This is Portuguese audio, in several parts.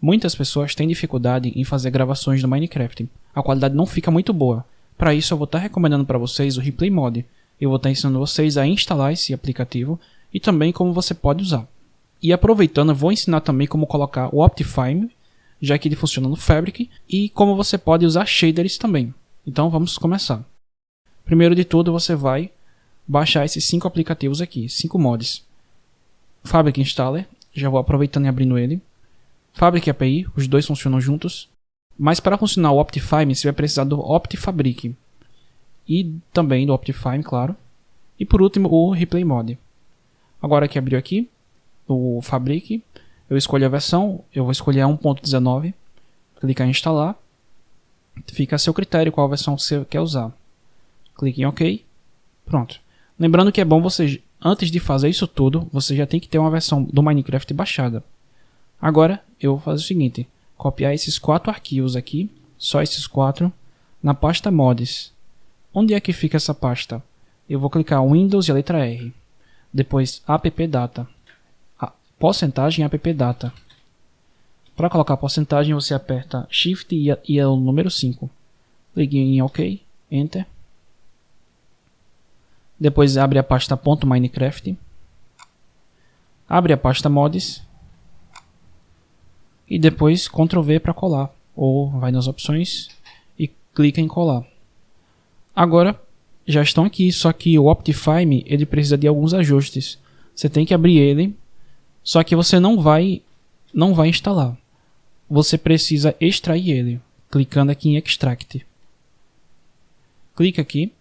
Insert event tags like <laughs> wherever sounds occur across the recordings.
Muitas pessoas têm dificuldade em fazer gravações do Minecraft. A qualidade não fica muito boa. Para isso eu vou estar tá recomendando para vocês o Replay Mod. Eu vou estar tá ensinando vocês a instalar esse aplicativo e também como você pode usar. E aproveitando, eu vou ensinar também como colocar o Optifine, já que ele funciona no Fabric, e como você pode usar shaders também. Então vamos começar. Primeiro de tudo, você vai baixar esses cinco aplicativos aqui, cinco mods. Fabric Installer, já vou aproveitando e abrindo ele. Fabric API, os dois funcionam juntos. Mas para funcionar o Optifine, você vai precisar do Optifabric. E também do Optifine, claro. E por último, o Replay Mod. Agora que abriu aqui, o Fabric, eu escolho a versão, eu vou escolher a 1.19, clicar em instalar, fica a seu critério qual versão você quer usar. Clique em OK, pronto. Lembrando que é bom você, antes de fazer isso tudo, você já tem que ter uma versão do Minecraft baixada. Agora, eu vou fazer o seguinte, copiar esses quatro arquivos aqui, só esses quatro, na pasta mods. Onde é que fica essa pasta? Eu vou clicar Windows e a letra R. Depois appdata. Porcentagem appdata. Para colocar a porcentagem, você aperta Shift e, e o número 5. Clique em OK, Enter. Depois abre a pasta .minecraft. Abre a pasta mods. E depois Ctrl V para colar. Ou vai nas opções e clica em colar. Agora já estão aqui, só que o Optifine ele precisa de alguns ajustes. Você tem que abrir ele, só que você não vai não vai instalar. Você precisa extrair ele, clicando aqui em Extract. Clica aqui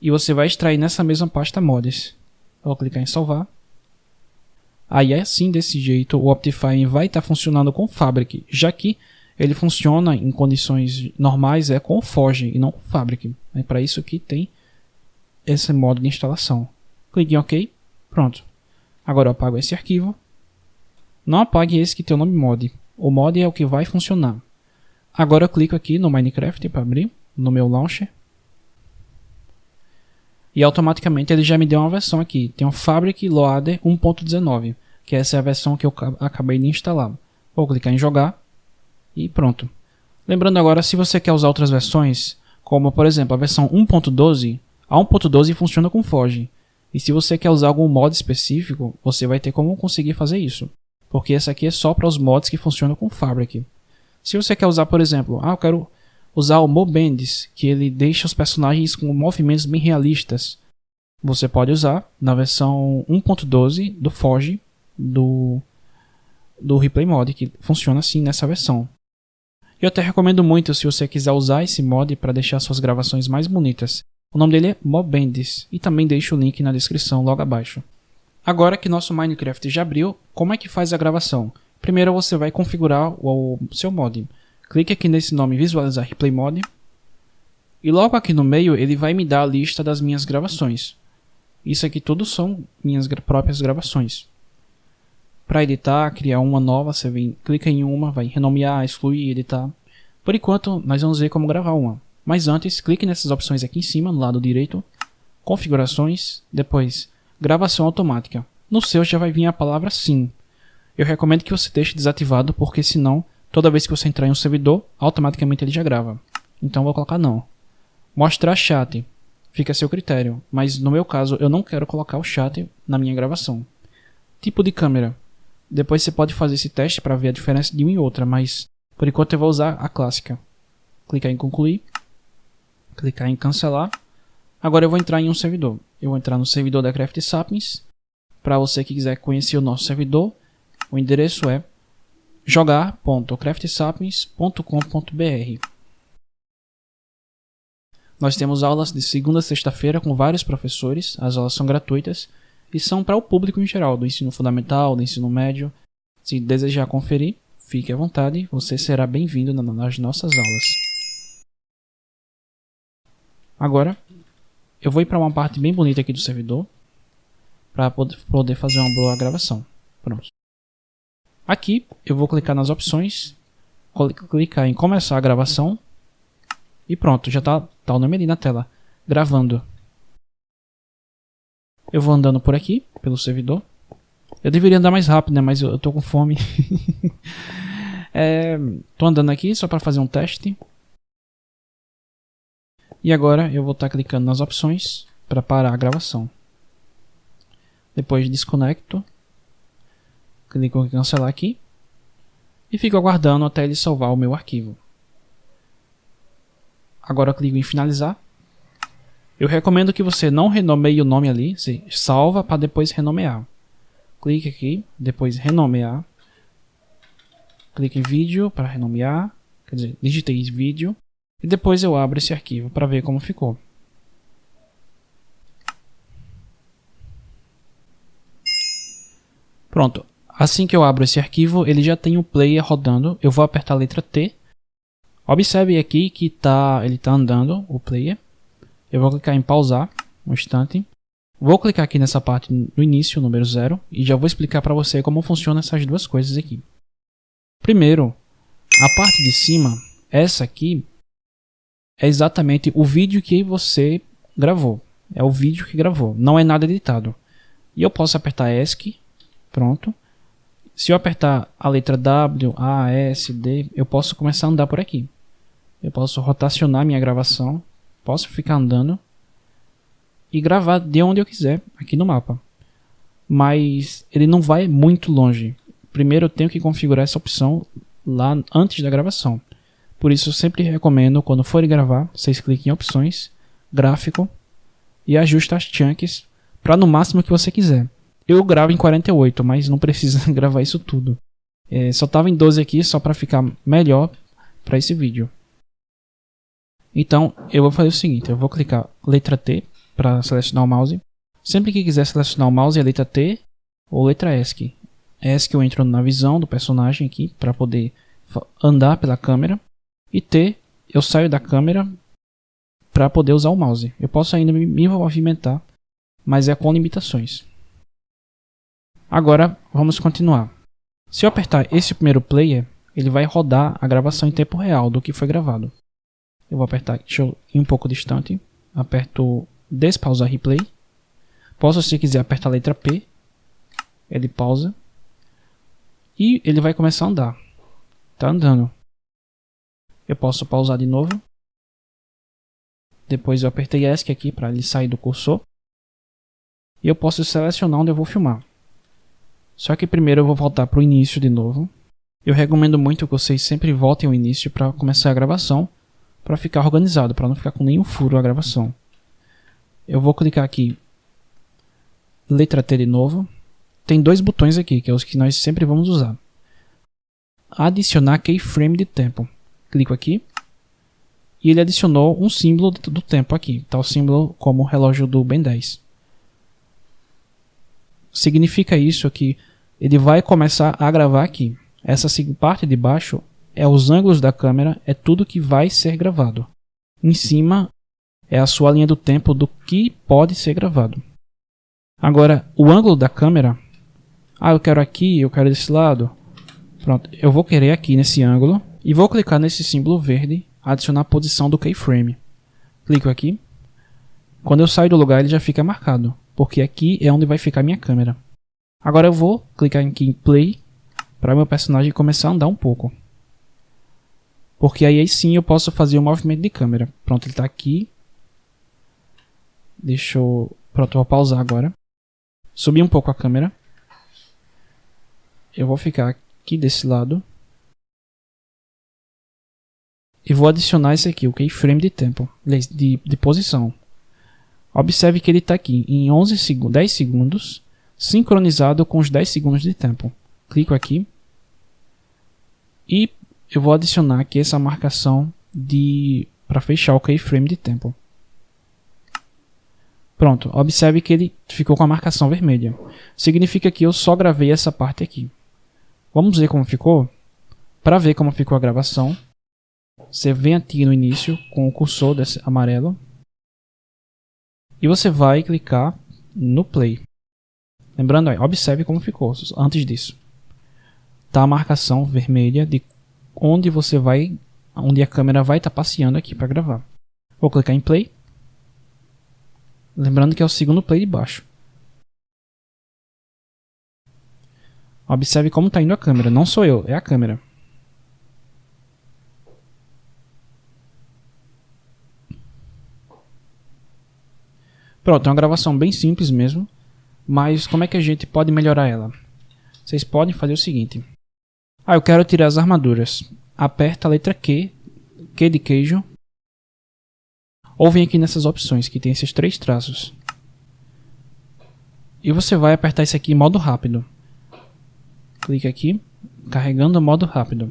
e você vai extrair nessa mesma pasta mods. vou clicar em salvar. Aí é assim desse jeito o Optifine vai estar tá funcionando com Fabric, já que ele funciona em condições normais é com Forge e não com Fabric. É para isso que tem esse modo de instalação. Clique em OK. Pronto. Agora eu apago esse arquivo. Não apague esse que tem o nome mod. O mod é o que vai funcionar. Agora eu clico aqui no Minecraft para abrir, no meu launcher. E automaticamente ele já me deu uma versão aqui. Tem o Fabric Loader 1.19, que essa é a versão que eu acabei de instalar. Vou clicar em jogar e pronto. Lembrando agora, se você quer usar outras versões, como por exemplo a versão 1.12, a 1.12 funciona com Forge. E se você quer usar algum mod específico, você vai ter como conseguir fazer isso. Porque essa aqui é só para os mods que funcionam com Fabric. Se você quer usar, por exemplo, ah, eu quero usar o Mobendis, que ele deixa os personagens com movimentos bem realistas. Você pode usar na versão 1.12 do Forge do, do Replay Mod, que funciona assim nessa versão. Eu até recomendo muito se você quiser usar esse mod para deixar suas gravações mais bonitas. O nome dele é Mobendis e também deixo o link na descrição logo abaixo. Agora que nosso Minecraft já abriu, como é que faz a gravação? Primeiro você vai configurar o seu mod. Clique aqui nesse nome visualizar replay mod. E logo aqui no meio ele vai me dar a lista das minhas gravações. Isso aqui tudo são minhas próprias gravações. Para editar, criar uma nova, você vem, clica em uma, vai renomear, excluir, editar. Por enquanto, nós vamos ver como gravar uma. Mas antes, clique nessas opções aqui em cima, no lado direito, configurações, depois gravação automática. No seu já vai vir a palavra sim. Eu recomendo que você deixe desativado, porque senão, toda vez que você entrar em um servidor, automaticamente ele já grava. Então vou colocar não. Mostrar chat. Fica a seu critério, mas no meu caso eu não quero colocar o chat na minha gravação. Tipo de câmera. Depois você pode fazer esse teste para ver a diferença de uma e outra, mas por enquanto eu vou usar a clássica. Clicar em concluir clicar em cancelar. Agora eu vou entrar em um servidor. Eu vou entrar no servidor da Craft Sapiens. Para você que quiser conhecer o nosso servidor, o endereço é jogar.craftsapiens.com.br. Nós temos aulas de segunda a sexta-feira com vários professores. As aulas são gratuitas e são para o público em geral, do ensino fundamental, do ensino médio. Se desejar conferir, fique à vontade, você será bem-vindo nas nossas aulas. Agora, eu vou ir para uma parte bem bonita aqui do servidor para poder fazer uma boa gravação. Aqui eu vou clicar nas opções, clicar em começar a gravação e pronto, já está tá o nome ali na tela, gravando. Eu vou andando por aqui, pelo servidor. Eu deveria andar mais rápido, né? Mas eu, tô com fome. <laughs> É, andando aqui só para fazer um teste. E agora eu vou estar tá clicando nas opções para parar a gravação. Depois desconecto. Clico em cancelar aqui. E fico aguardando até ele salvar o meu arquivo. Agora clico em finalizar. Eu recomendo que você não renomeie o nome ali, você salva para depois renomear. Clique aqui, depois renomear. Clique em vídeo para renomear, quer dizer, digitei vídeo e depois eu abro esse arquivo para ver como ficou. Pronto, assim que eu abro esse arquivo, ele já tem o player rodando. Eu vou apertar a letra T. Observe aqui que tá, ele está andando, o player. Eu vou clicar em pausar um instante. Vou clicar aqui nessa parte no início, número 0, e já vou explicar para você como funcionam essas duas coisas aqui. Primeiro, a parte de cima, essa aqui, é exatamente o vídeo que você gravou. É o vídeo que gravou, não é nada editado. E eu posso apertar ESC, pronto. Se eu apertar a letra W, A, S, D, eu posso começar a andar por aqui. Eu posso rotacionar minha gravação, posso ficar andando e gravar de onde eu quiser aqui no mapa. Mas ele não vai muito longe. Primeiro eu tenho que configurar essa opção lá antes da gravação. Por isso eu sempre recomendo, quando for gravar, vocês cliquem em opções, gráfico e ajuste as chunks para no máximo que você quiser. Eu gravo em 48, mas não precisa <laughs> gravar isso tudo. É, só estava em 12 aqui só para ficar melhor para esse vídeo. Então eu vou fazer o seguinte, eu vou clicar letra T para selecionar o mouse. Sempre que quiser selecionar o mouse é letra T ou letra ESC. ESC eu entro na visão do personagem aqui para poder andar pela câmera. E T, eu saio da câmera para poder usar o mouse. Eu posso ainda me movimentar, mas é com limitações. Agora vamos continuar. Se eu apertar esse primeiro player, ele vai rodar a gravação em tempo real do que foi gravado. Eu vou apertar, deixa eu ir um pouco distante, aperto despausar replay. Posso, se quiser, apertar a letra P, ele pausa e ele vai começar a andar. Tá andando. Eu posso pausar de novo. Depois eu apertei ESC aqui para ele sair do cursor. E eu posso selecionar onde eu vou filmar. Só que primeiro eu vou voltar para o início de novo. Eu recomendo muito que vocês sempre voltem ao início para começar a gravação, para ficar organizado, para não ficar com nenhum furo a gravação. Eu vou clicar aqui, letra T de novo. Tem dois botões aqui, que é os que nós sempre vamos usar. Adicionar keyframe de tempo clico aqui e ele adicionou um símbolo do tempo aqui, tal tá símbolo como o relógio do Ben 10. Significa isso que ele vai começar a gravar aqui. Essa parte de baixo é os ângulos da câmera, é tudo que vai ser gravado. Em cima é a sua linha do tempo do que pode ser gravado. Agora, o ângulo da câmera, ah, eu quero aqui, eu quero desse lado. Pronto, eu vou querer aqui nesse ângulo e vou clicar nesse símbolo verde, adicionar a posição do keyframe. Clico aqui. Quando eu saio do lugar ele já fica marcado, porque aqui é onde vai ficar minha câmera. Agora eu vou clicar aqui em play para meu personagem começar a andar um pouco. Porque aí, sim eu posso fazer o um movimento de câmera. Pronto, ele está aqui. Deixa eu... Pronto, vou pausar agora. Subir um pouco a câmera. Eu vou ficar aqui desse lado. E vou adicionar esse aqui, o keyframe de tempo, de, de posição. Observe que ele está aqui em 11 seg 10 segundos, sincronizado com os 10 segundos de tempo. Clico aqui. E eu vou adicionar aqui essa marcação de para fechar o keyframe de tempo. Pronto, observe que ele ficou com a marcação vermelha. Significa que eu só gravei essa parte aqui. Vamos ver como ficou? Para ver como ficou a gravação, você vem aqui no início com o cursor desse amarelo. E você vai clicar no play. Lembrando aí, observe como ficou antes disso. Tá a marcação vermelha de onde você vai, onde a câmera vai estar tá passeando aqui para gravar. Vou clicar em play. Lembrando que é o segundo play de baixo. Observe como está indo a câmera. Não sou eu, é a câmera. Pronto, é uma gravação bem simples mesmo, mas como é que a gente pode melhorar ela? Vocês podem fazer o seguinte. Ah, eu quero tirar as armaduras. Aperta a letra Q, Q de queijo, ou vem aqui nessas opções que tem esses três traços. E você vai apertar isso aqui em modo rápido. Clique aqui, carregando modo rápido.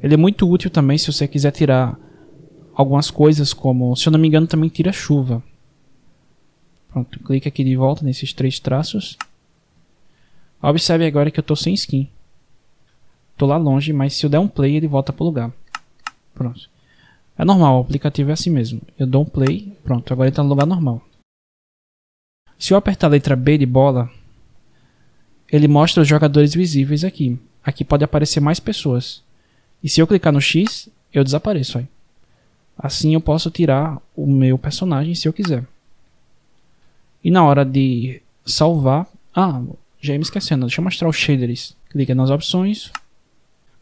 Ele é muito útil também se você quiser tirar algumas coisas como, se eu não me engano, também tira chuva. Pronto, clique aqui de volta nesses três traços. Observe agora que eu estou sem skin. Estou lá longe, mas se eu der um play ele volta para o lugar. Pronto. É normal, o aplicativo é assim mesmo. Eu dou um play, pronto, agora ele está no lugar normal. Se eu apertar a letra B de bola, ele mostra os jogadores visíveis aqui. Aqui pode aparecer mais pessoas. E se eu clicar no X, eu desapareço. Aí. Assim eu posso tirar o meu personagem se eu quiser. E na hora de salvar... Ah, já ia me esquecendo. Deixa eu mostrar os shaders. Clica nas opções.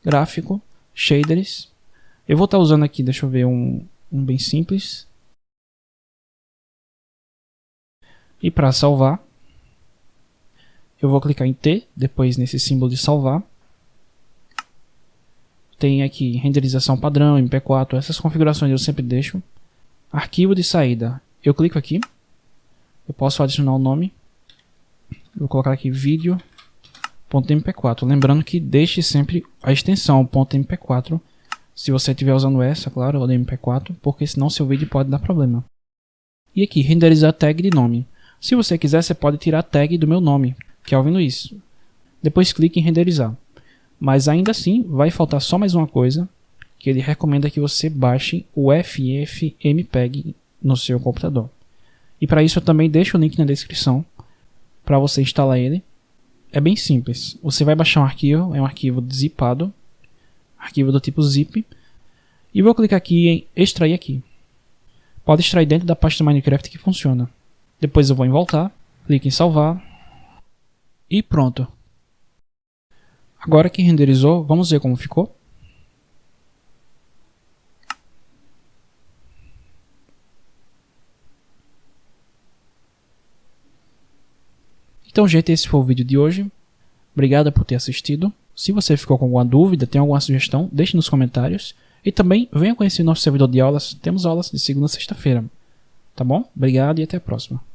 Gráfico. Shaders. Eu vou estar tá usando aqui, deixa eu ver, um, um bem simples. E para salvar, eu vou clicar em T, depois nesse símbolo de salvar. Tem aqui renderização padrão, MP4, essas configurações eu sempre deixo. Arquivo de saída, eu clico aqui. Eu posso adicionar o nome. Vou colocar aqui vídeo.mp4. Lembrando que deixe sempre a extensão .mp4 se você estiver usando essa, claro, ou MP4, porque senão seu vídeo pode dar problema. E aqui, renderizar tag de nome. Se você quiser, você pode tirar a tag do meu nome, que é Alvin Luiz. Depois clique em renderizar. Mas ainda assim, vai faltar só mais uma coisa, que ele recomenda que você baixe o FFmpeg no seu computador. E para isso eu também deixo o link na descrição para você instalar ele. É bem simples. Você vai baixar um arquivo, é um arquivo zipado, arquivo do tipo zip, e vou clicar aqui em extrair aqui. Pode extrair dentro da pasta Minecraft que funciona. Depois eu vou em voltar, clique em salvar e pronto. Agora que renderizou, vamos ver como ficou. Então, gente, esse foi o vídeo de hoje. Obrigado por ter assistido. Se você ficou com alguma dúvida, tem alguma sugestão, deixe nos comentários. E também venha conhecer nosso servidor de aulas. Temos aulas de segunda a sexta-feira. Tá bom? Obrigado e até a próxima.